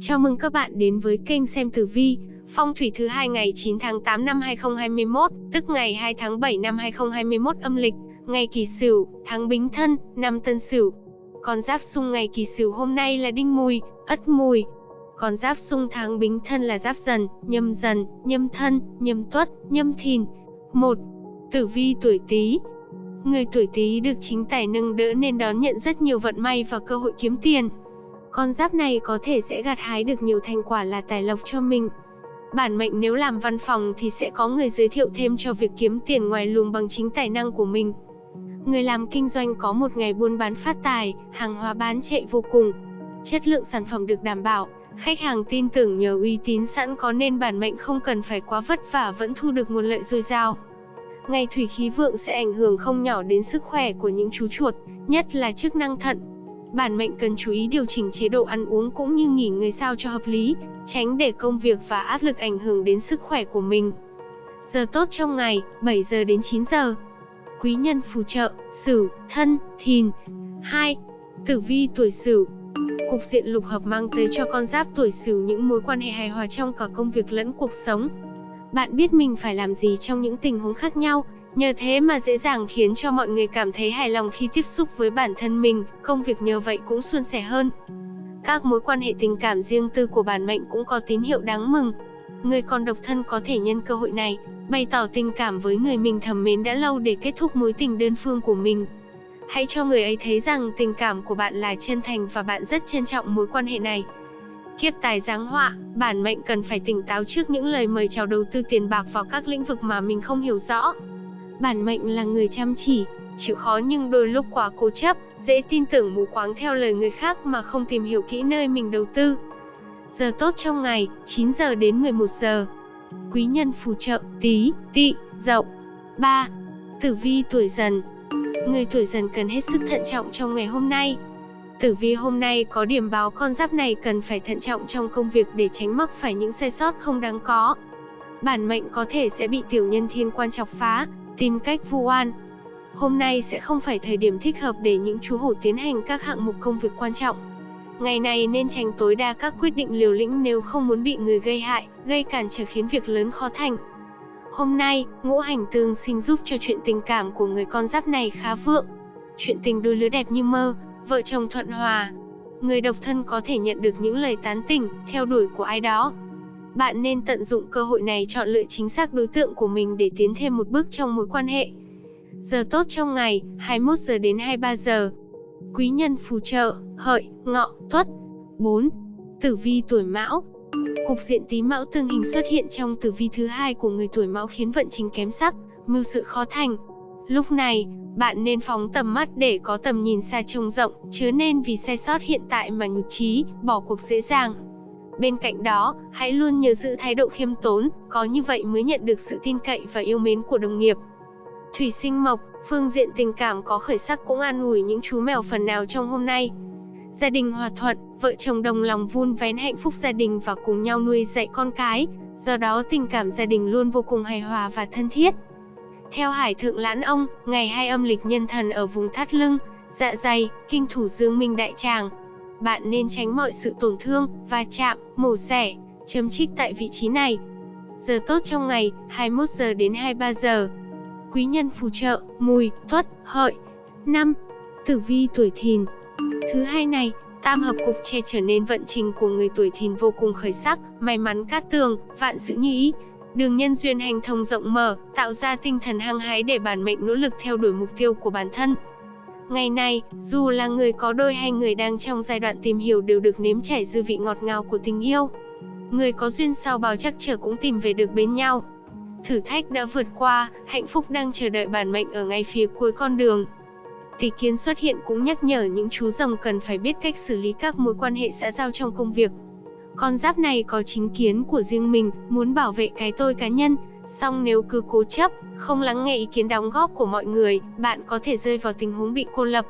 Chào mừng các bạn đến với kênh xem tử vi, phong thủy thứ hai ngày 9 tháng 8 năm 2021, tức ngày 2 tháng 7 năm 2021 âm lịch, ngày Kỷ Sửu, tháng Bính Thân, năm Tân Sửu. Con giáp xung ngày Kỷ Sửu hôm nay là Đinh Mùi, Ất Mùi. Con giáp xung tháng Bính Thân là Giáp Dần, Nhâm Dần, Nhâm Thân, Nhâm Tuất, Nhâm Thìn. 1. Tử vi tuổi Tý, Người tuổi Tý được chính tài nâng đỡ nên đón nhận rất nhiều vận may và cơ hội kiếm tiền. Con giáp này có thể sẽ gặt hái được nhiều thành quả là tài lộc cho mình. Bản mệnh nếu làm văn phòng thì sẽ có người giới thiệu thêm cho việc kiếm tiền ngoài luồng bằng chính tài năng của mình. Người làm kinh doanh có một ngày buôn bán phát tài, hàng hóa bán chạy vô cùng. Chất lượng sản phẩm được đảm bảo, khách hàng tin tưởng nhờ uy tín sẵn có nên bản mệnh không cần phải quá vất vả vẫn thu được nguồn lợi dồi dào. Ngày thủy khí vượng sẽ ảnh hưởng không nhỏ đến sức khỏe của những chú chuột, nhất là chức năng thận. Bản mệnh cần chú ý điều chỉnh chế độ ăn uống cũng như nghỉ ngơi sao cho hợp lý, tránh để công việc và áp lực ảnh hưởng đến sức khỏe của mình. Giờ tốt trong ngày, 7 giờ đến 9 giờ. Quý nhân phù trợ, Sửu, Thân, Thìn. 2. Tử vi tuổi Sửu. Cục diện lục hợp mang tới cho con giáp tuổi Sửu những mối quan hệ hài hòa trong cả công việc lẫn cuộc sống. Bạn biết mình phải làm gì trong những tình huống khác nhau, nhờ thế mà dễ dàng khiến cho mọi người cảm thấy hài lòng khi tiếp xúc với bản thân mình, công việc nhờ vậy cũng suôn sẻ hơn. Các mối quan hệ tình cảm riêng tư của bản mệnh cũng có tín hiệu đáng mừng. Người còn độc thân có thể nhân cơ hội này, bày tỏ tình cảm với người mình thầm mến đã lâu để kết thúc mối tình đơn phương của mình. Hãy cho người ấy thấy rằng tình cảm của bạn là chân thành và bạn rất trân trọng mối quan hệ này. Kiếp tài giáng họa, bản mệnh cần phải tỉnh táo trước những lời mời chào đầu tư tiền bạc vào các lĩnh vực mà mình không hiểu rõ. Bản mệnh là người chăm chỉ, chịu khó nhưng đôi lúc quá cố chấp, dễ tin tưởng mù quáng theo lời người khác mà không tìm hiểu kỹ nơi mình đầu tư. Giờ tốt trong ngày, 9 giờ đến 11 giờ. Quý nhân phù trợ, tí, tị, dậu. 3. Tử vi tuổi dần Người tuổi dần cần hết sức thận trọng trong ngày hôm nay, Tử vi hôm nay có điểm báo con giáp này cần phải thận trọng trong công việc để tránh mắc phải những sai sót không đáng có. Bản mệnh có thể sẽ bị tiểu nhân thiên quan chọc phá, tìm cách vu oan. Hôm nay sẽ không phải thời điểm thích hợp để những chú hổ tiến hành các hạng mục công việc quan trọng. Ngày này nên tránh tối đa các quyết định liều lĩnh nếu không muốn bị người gây hại, gây cản trở khiến việc lớn khó thành. Hôm nay, ngũ hành tương sinh giúp cho chuyện tình cảm của người con giáp này khá vượng. Chuyện tình đôi lứa đẹp như mơ, vợ chồng thuận hòa. Người độc thân có thể nhận được những lời tán tỉnh, theo đuổi của ai đó. Bạn nên tận dụng cơ hội này chọn lựa chính xác đối tượng của mình để tiến thêm một bước trong mối quan hệ. Giờ tốt trong ngày, 21 giờ đến 23 giờ. Quý nhân phù trợ, hợi, ngọ, tuất. 4. Tử vi tuổi mão Cục diện tí mão tương hình xuất hiện trong tử vi thứ hai của người tuổi mão khiến vận trình kém sắc, mưu sự khó thành. Lúc này, bạn nên phóng tầm mắt để có tầm nhìn xa trông rộng, chứ nên vì sai sót hiện tại mà nhục trí, bỏ cuộc dễ dàng. Bên cạnh đó, hãy luôn nhớ giữ thái độ khiêm tốn, có như vậy mới nhận được sự tin cậy và yêu mến của đồng nghiệp. Thủy sinh mộc, phương diện tình cảm có khởi sắc cũng an ủi những chú mèo phần nào trong hôm nay. Gia đình hòa thuận, vợ chồng đồng lòng vun vén hạnh phúc gia đình và cùng nhau nuôi dạy con cái, do đó tình cảm gia đình luôn vô cùng hài hòa và thân thiết. Theo Hải Thượng Lãn Ông, ngày hai âm lịch nhân thần ở vùng thắt lưng, dạ dày, kinh thủ dương minh đại tràng. Bạn nên tránh mọi sự tổn thương, va chạm, mổ xẻ, châm trích tại vị trí này. Giờ tốt trong ngày, 21 giờ đến 23 giờ. Quý nhân phù trợ, mùi, tuất, hợi. 5. Tử vi tuổi thìn Thứ hai này, tam hợp cục che trở nên vận trình của người tuổi thìn vô cùng khởi sắc, may mắn cát tường, vạn sự như ý, Đường nhân duyên hành thông rộng mở, tạo ra tinh thần hăng hái để bản mệnh nỗ lực theo đuổi mục tiêu của bản thân. Ngày nay, dù là người có đôi hay người đang trong giai đoạn tìm hiểu đều được nếm trải dư vị ngọt ngào của tình yêu. Người có duyên sau bao chắc trở cũng tìm về được bên nhau. Thử thách đã vượt qua, hạnh phúc đang chờ đợi bản mệnh ở ngay phía cuối con đường. Tỷ kiến xuất hiện cũng nhắc nhở những chú rồng cần phải biết cách xử lý các mối quan hệ xã giao trong công việc. Con giáp này có chính kiến của riêng mình, muốn bảo vệ cái tôi cá nhân, song nếu cứ cố chấp, không lắng nghe ý kiến đóng góp của mọi người, bạn có thể rơi vào tình huống bị cô lập.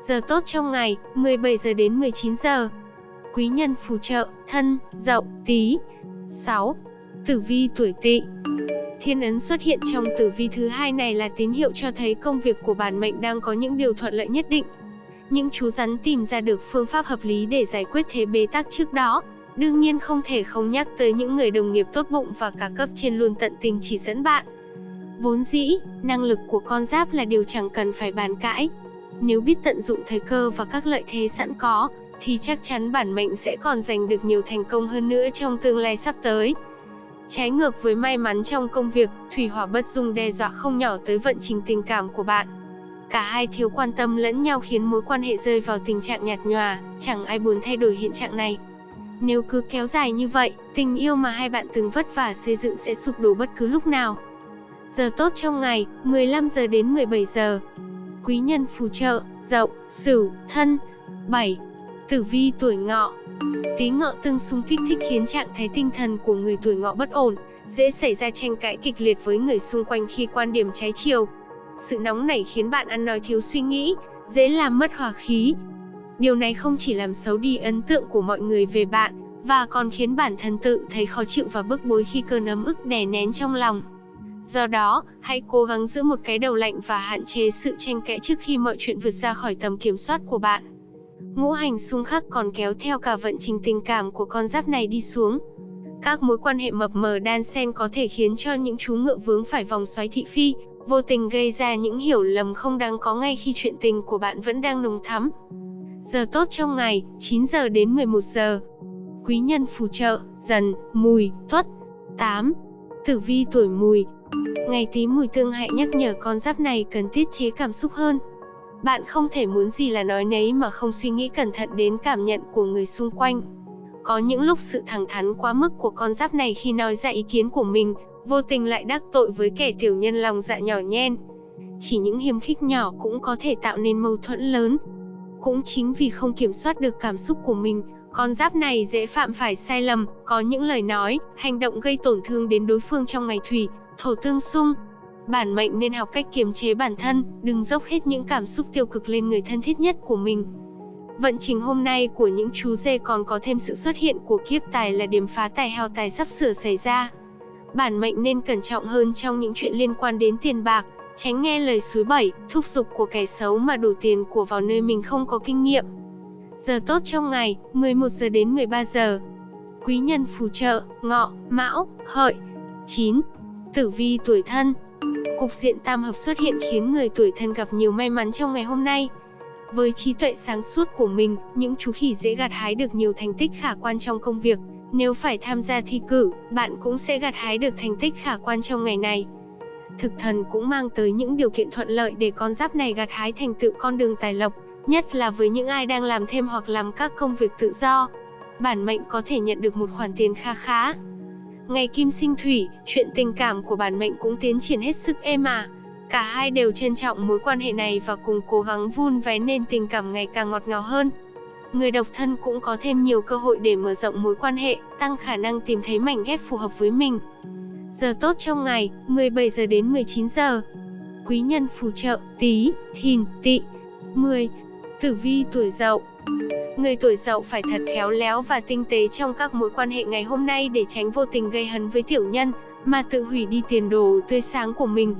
Giờ tốt trong ngày, 17 giờ đến 19 giờ. Quý nhân phù trợ, thân, dậu, tí. 6. Tử vi tuổi tỵ Thiên ấn xuất hiện trong tử vi thứ hai này là tín hiệu cho thấy công việc của bản mệnh đang có những điều thuận lợi nhất định. những chú rắn tìm ra được phương pháp hợp lý để giải quyết thế bế tắc trước đó. Đương nhiên không thể không nhắc tới những người đồng nghiệp tốt bụng và cả cấp trên luôn tận tình chỉ dẫn bạn. Vốn dĩ, năng lực của con giáp là điều chẳng cần phải bàn cãi. Nếu biết tận dụng thời cơ và các lợi thế sẵn có, thì chắc chắn bản mệnh sẽ còn giành được nhiều thành công hơn nữa trong tương lai sắp tới. Trái ngược với may mắn trong công việc, thủy hỏa bất dung đe dọa không nhỏ tới vận trình tình cảm của bạn. Cả hai thiếu quan tâm lẫn nhau khiến mối quan hệ rơi vào tình trạng nhạt nhòa, chẳng ai muốn thay đổi hiện trạng này. Nếu cứ kéo dài như vậy, tình yêu mà hai bạn từng vất vả xây dựng sẽ sụp đổ bất cứ lúc nào. Giờ tốt trong ngày, 15 giờ đến 17 giờ. Quý nhân phù trợ, dậu, sửu, thân. 7. Tử vi tuổi ngọ Tí ngọ tương xung kích thích khiến trạng thái tinh thần của người tuổi ngọ bất ổn, dễ xảy ra tranh cãi kịch liệt với người xung quanh khi quan điểm trái chiều. Sự nóng nảy khiến bạn ăn nói thiếu suy nghĩ, dễ làm mất hòa khí. Điều này không chỉ làm xấu đi ấn tượng của mọi người về bạn, và còn khiến bản thân tự thấy khó chịu và bức bối khi cơn ấm ức đè nén trong lòng. Do đó, hãy cố gắng giữ một cái đầu lạnh và hạn chế sự tranh cãi trước khi mọi chuyện vượt ra khỏi tầm kiểm soát của bạn. Ngũ hành xung khắc còn kéo theo cả vận trình tình cảm của con giáp này đi xuống. Các mối quan hệ mập mờ đan xen có thể khiến cho những chú ngựa vướng phải vòng xoáy thị phi, vô tình gây ra những hiểu lầm không đáng có ngay khi chuyện tình của bạn vẫn đang nồng thắm. Giờ tốt trong ngày, 9 giờ đến 11 giờ. Quý nhân phù trợ, dần, mùi, tuất. 8. Tử vi tuổi mùi. Ngày tí mùi tương hại nhắc nhở con giáp này cần tiết chế cảm xúc hơn. Bạn không thể muốn gì là nói nấy mà không suy nghĩ cẩn thận đến cảm nhận của người xung quanh. Có những lúc sự thẳng thắn quá mức của con giáp này khi nói ra ý kiến của mình, vô tình lại đắc tội với kẻ tiểu nhân lòng dạ nhỏ nhen. Chỉ những hiềm khích nhỏ cũng có thể tạo nên mâu thuẫn lớn. Cũng chính vì không kiểm soát được cảm xúc của mình, con giáp này dễ phạm phải sai lầm, có những lời nói, hành động gây tổn thương đến đối phương trong ngày thủy, thổ tương xung. Bản mệnh nên học cách kiềm chế bản thân, đừng dốc hết những cảm xúc tiêu cực lên người thân thiết nhất của mình. Vận trình hôm nay của những chú dê còn có thêm sự xuất hiện của kiếp tài là điểm phá tài hao tài sắp sửa xảy ra. Bản mệnh nên cẩn trọng hơn trong những chuyện liên quan đến tiền bạc, tránh nghe lời suối bẩy, thúc giục của kẻ xấu mà đổ tiền của vào nơi mình không có kinh nghiệm. Giờ tốt trong ngày, 11 giờ đến 13 giờ. Quý nhân phù trợ, ngọ, mão, hợi. 9. Tử vi tuổi thân Cục diện tam hợp xuất hiện khiến người tuổi thân gặp nhiều may mắn trong ngày hôm nay. Với trí tuệ sáng suốt của mình, những chú khỉ dễ gặt hái được nhiều thành tích khả quan trong công việc. Nếu phải tham gia thi cử, bạn cũng sẽ gặt hái được thành tích khả quan trong ngày này. Thực thần cũng mang tới những điều kiện thuận lợi để con giáp này gặt hái thành tựu con đường tài lộc, nhất là với những ai đang làm thêm hoặc làm các công việc tự do. Bản mệnh có thể nhận được một khoản tiền kha khá. Ngày kim sinh thủy, chuyện tình cảm của bản mệnh cũng tiến triển hết sức êm ả. À. Cả hai đều trân trọng mối quan hệ này và cùng cố gắng vun vén nên tình cảm ngày càng ngọt ngào hơn. Người độc thân cũng có thêm nhiều cơ hội để mở rộng mối quan hệ, tăng khả năng tìm thấy mảnh ghép phù hợp với mình. Giờ tốt trong ngày, 17 giờ đến 19 giờ. Quý nhân phù trợ, tí, thìn, tị. 10. Tử vi tuổi dậu Người tuổi dậu phải thật khéo léo và tinh tế trong các mối quan hệ ngày hôm nay để tránh vô tình gây hấn với tiểu nhân, mà tự hủy đi tiền đồ tươi sáng của mình.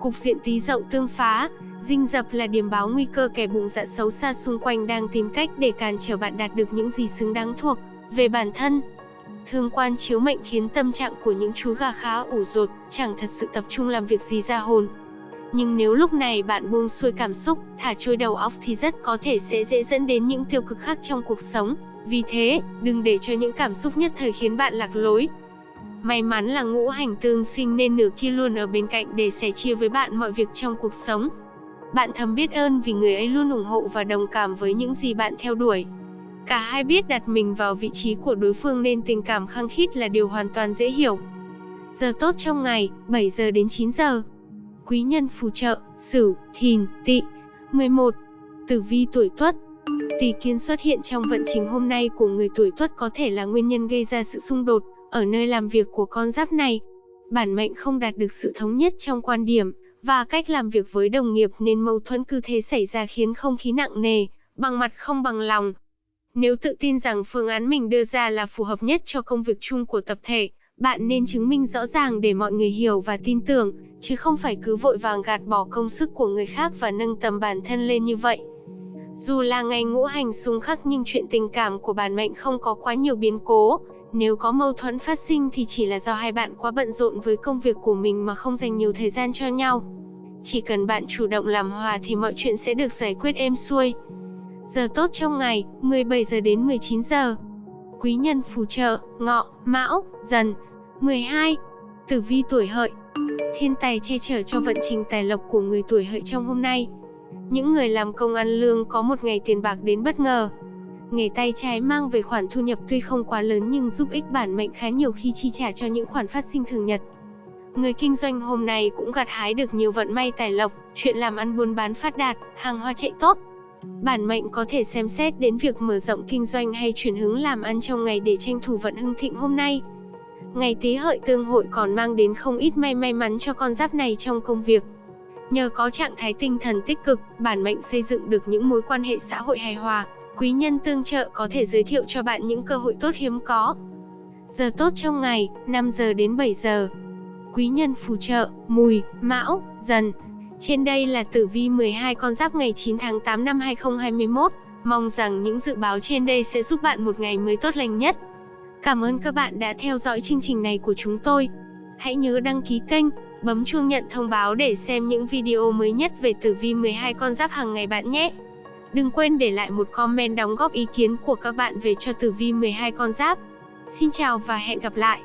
Cục diện tí dậu tương phá, dinh dập là điểm báo nguy cơ kẻ bụng dạ xấu xa xung quanh đang tìm cách để cản trở bạn đạt được những gì xứng đáng thuộc về bản thân. Thương quan chiếu mệnh khiến tâm trạng của những chú gà khá ủ rột, chẳng thật sự tập trung làm việc gì ra hồn. Nhưng nếu lúc này bạn buông xuôi cảm xúc, thả trôi đầu óc thì rất có thể sẽ dễ dẫn đến những tiêu cực khác trong cuộc sống. Vì thế, đừng để cho những cảm xúc nhất thời khiến bạn lạc lối. May mắn là ngũ hành tương sinh nên nửa kia luôn ở bên cạnh để sẻ chia với bạn mọi việc trong cuộc sống. Bạn thầm biết ơn vì người ấy luôn ủng hộ và đồng cảm với những gì bạn theo đuổi. Cả hai biết đặt mình vào vị trí của đối phương nên tình cảm khăng khít là điều hoàn toàn dễ hiểu. Giờ tốt trong ngày, 7 giờ đến 9 giờ quý nhân phù trợ, Sửu, Thìn, Tỵ. 11. Tử vi tuổi Tuất. Tỷ kiến xuất hiện trong vận trình hôm nay của người tuổi Tuất có thể là nguyên nhân gây ra sự xung đột ở nơi làm việc của con giáp này. Bản mệnh không đạt được sự thống nhất trong quan điểm và cách làm việc với đồng nghiệp nên mâu thuẫn cứ thế xảy ra khiến không khí nặng nề, bằng mặt không bằng lòng. Nếu tự tin rằng phương án mình đưa ra là phù hợp nhất cho công việc chung của tập thể, bạn nên chứng minh rõ ràng để mọi người hiểu và tin tưởng, chứ không phải cứ vội vàng gạt bỏ công sức của người khác và nâng tầm bản thân lên như vậy. Dù là ngày ngũ hành xung khắc nhưng chuyện tình cảm của bản mệnh không có quá nhiều biến cố. Nếu có mâu thuẫn phát sinh thì chỉ là do hai bạn quá bận rộn với công việc của mình mà không dành nhiều thời gian cho nhau. Chỉ cần bạn chủ động làm hòa thì mọi chuyện sẽ được giải quyết êm xuôi. Giờ tốt trong ngày, 17 giờ đến 19 giờ. Quý nhân phù trợ, ngọ, mão, dần. 12. Tử vi tuổi hợi. Thiên tài che chở cho vận trình tài lộc của người tuổi hợi trong hôm nay. Những người làm công ăn lương có một ngày tiền bạc đến bất ngờ. Nghề tay trái mang về khoản thu nhập tuy không quá lớn nhưng giúp ích bản mệnh khá nhiều khi chi trả cho những khoản phát sinh thường nhật. Người kinh doanh hôm nay cũng gặt hái được nhiều vận may tài lộc, chuyện làm ăn buôn bán phát đạt, hàng hóa chạy tốt. Bản mệnh có thể xem xét đến việc mở rộng kinh doanh hay chuyển hướng làm ăn trong ngày để tranh thủ vận hưng thịnh hôm nay. Ngày Tý Hợi tương hội còn mang đến không ít may may mắn cho con giáp này trong công việc. Nhờ có trạng thái tinh thần tích cực, bản mệnh xây dựng được những mối quan hệ xã hội hài hòa, quý nhân tương trợ có thể giới thiệu cho bạn những cơ hội tốt hiếm có. Giờ tốt trong ngày, 5 giờ đến 7 giờ. Quý nhân phù trợ, mùi, mão, dần. Trên đây là tử vi 12 con giáp ngày 9 tháng 8 năm 2021. Mong rằng những dự báo trên đây sẽ giúp bạn một ngày mới tốt lành nhất. Cảm ơn các bạn đã theo dõi chương trình này của chúng tôi. Hãy nhớ đăng ký kênh, bấm chuông nhận thông báo để xem những video mới nhất về tử vi 12 con giáp hàng ngày bạn nhé. Đừng quên để lại một comment đóng góp ý kiến của các bạn về cho tử vi 12 con giáp. Xin chào và hẹn gặp lại.